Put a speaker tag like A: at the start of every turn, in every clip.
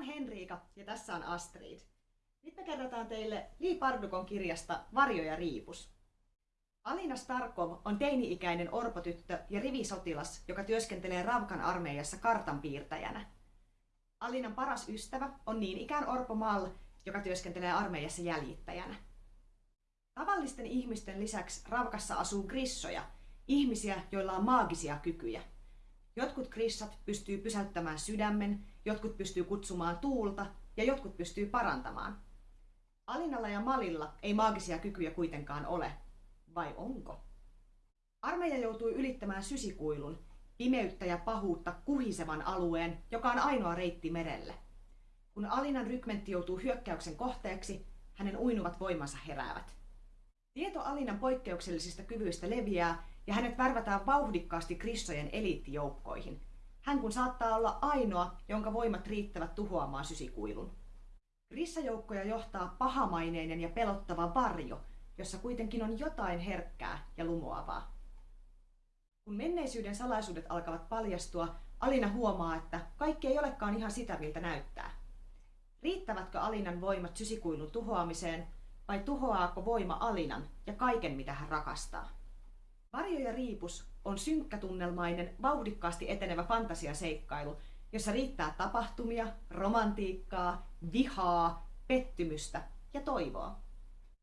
A: on Henriika ja tässä on Astrid. Nyt me kerrotaan teille Li Pardukon kirjasta Varjo ja riipus. Alina Starkov on teini-ikäinen orpotyttö ja rivisotilas, joka työskentelee Ravkan armeijassa kartanpiirtäjänä. Alinan paras ystävä on niin ikään Orpo Mal, joka työskentelee armeijassa jäljittäjänä. Tavallisten ihmisten lisäksi Ravkassa asuu grissoja, ihmisiä, joilla on maagisia kykyjä. Jotkut grissat pystyy pysäyttämään sydämen, jotkut pystyy kutsumaan tuulta ja jotkut pystyy parantamaan. Alinalla ja Malilla ei maagisia kykyjä kuitenkaan ole. Vai onko? Armeija joutui ylittämään sysikuilun, pimeyttä ja pahuutta kuhisevan alueen, joka on ainoa reitti merelle. Kun Alinan rykmentti joutuu hyökkäyksen kohteeksi, hänen uinuvat voimansa heräävät. Tieto Alinan poikkeuksellisista kyvyistä leviää ja hänet värvätään vauhdikkaasti krissojen eliittijoukkoihin. Hän kun saattaa olla ainoa, jonka voimat riittävät tuhoamaan sysikuilun. Rissajoukkoja johtaa pahamaineinen ja pelottava varjo, jossa kuitenkin on jotain herkkää ja lumoavaa. Kun menneisyyden salaisuudet alkavat paljastua, Alina huomaa, että kaikki ei olekaan ihan sitä, miltä näyttää. Riittävätkö Alinan voimat sysikuilun tuhoamiseen vai tuhoaako voima Alinan ja kaiken, mitä hän rakastaa? Varjo ja riipus on synkkätunnelmainen, vauhdikkaasti etenevä fantasiaseikkailu, jossa riittää tapahtumia, romantiikkaa, vihaa, pettymystä ja toivoa.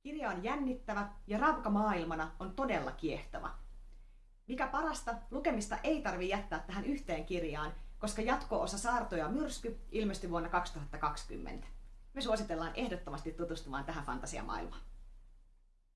A: Kirja on jännittävä ja ravka maailmana on todella kiehtova. Mikä parasta, lukemista ei tarvi jättää tähän yhteen kirjaan, koska jatko-osa Saartoja myrsky ilmestyi vuonna 2020. Me suositellaan ehdottomasti tutustumaan tähän fantasiamaailmaan.